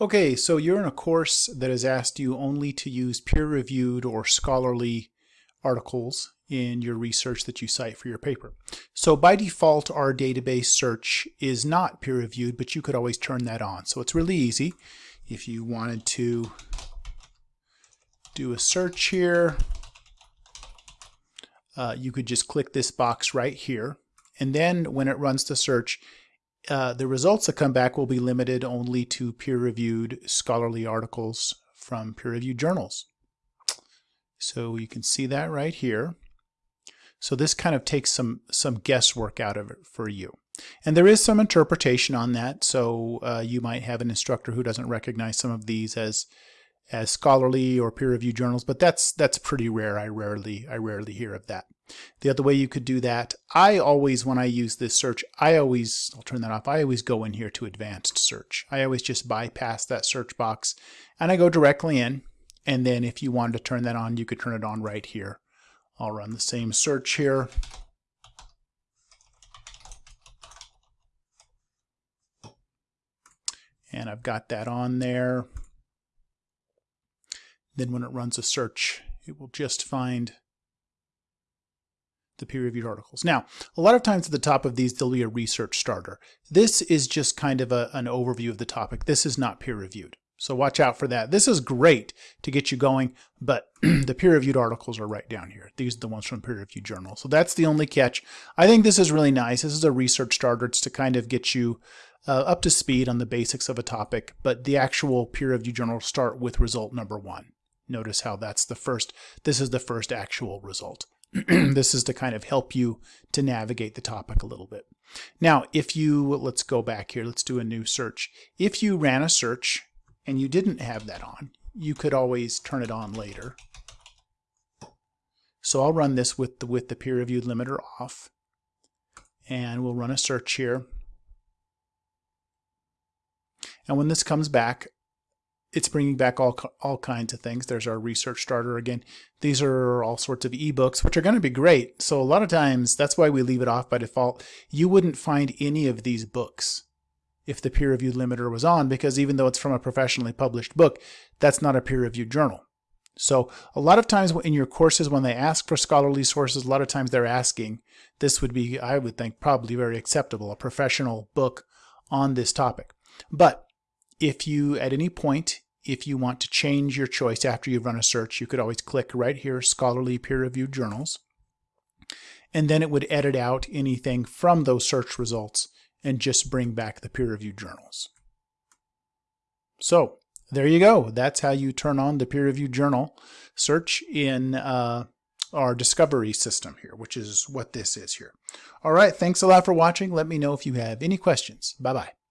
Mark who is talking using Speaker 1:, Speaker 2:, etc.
Speaker 1: Okay, so you're in a course that has asked you only to use peer-reviewed or scholarly articles in your research that you cite for your paper. So by default, our database search is not peer-reviewed, but you could always turn that on. So it's really easy. If you wanted to do a search here, uh, you could just click this box right here. And then when it runs the search, uh, the results that come back will be limited only to peer-reviewed scholarly articles from peer-reviewed journals. So you can see that right here. So this kind of takes some, some guesswork out of it for you. And there is some interpretation on that. So uh, you might have an instructor who doesn't recognize some of these as as scholarly or peer-reviewed journals, but that's that's pretty rare. I rarely I rarely hear of that. The other way you could do that, I always when I use this search, I always I'll turn that off. I always go in here to advanced search. I always just bypass that search box and I go directly in. And then if you wanted to turn that on, you could turn it on right here. I'll run the same search here. And I've got that on there. Then when it runs a search, it will just find the peer-reviewed articles. Now, a lot of times at the top of these, there'll be a research starter. This is just kind of a, an overview of the topic. This is not peer-reviewed. So watch out for that. This is great to get you going, but the peer-reviewed articles are right down here. These are the ones from peer-reviewed journals. So that's the only catch. I think this is really nice. This is a research starter. It's to kind of get you uh, up to speed on the basics of a topic, but the actual peer-reviewed journals start with result number one. Notice how that's the first, this is the first actual result. this is to kind of help you to navigate the topic a little bit. Now, if you, let's go back here, let's do a new search. If you ran a search and you didn't have that on, you could always turn it on later. So I'll run this with the, with the peer reviewed limiter off and we'll run a search here. And when this comes back, it's bringing back all, all kinds of things. There's our research starter again. These are all sorts of ebooks, which are going to be great. So a lot of times, that's why we leave it off by default. You wouldn't find any of these books if the peer reviewed limiter was on, because even though it's from a professionally published book, that's not a peer reviewed journal. So a lot of times in your courses, when they ask for scholarly sources, a lot of times they're asking, this would be, I would think, probably very acceptable, a professional book on this topic. But if you, at any point, if you want to change your choice after you've run a search, you could always click right here, Scholarly Peer-Reviewed Journals. And then it would edit out anything from those search results and just bring back the peer-reviewed journals. So there you go. That's how you turn on the peer-reviewed journal search in uh, our discovery system here, which is what this is here. All right, thanks a lot for watching. Let me know if you have any questions. Bye-bye.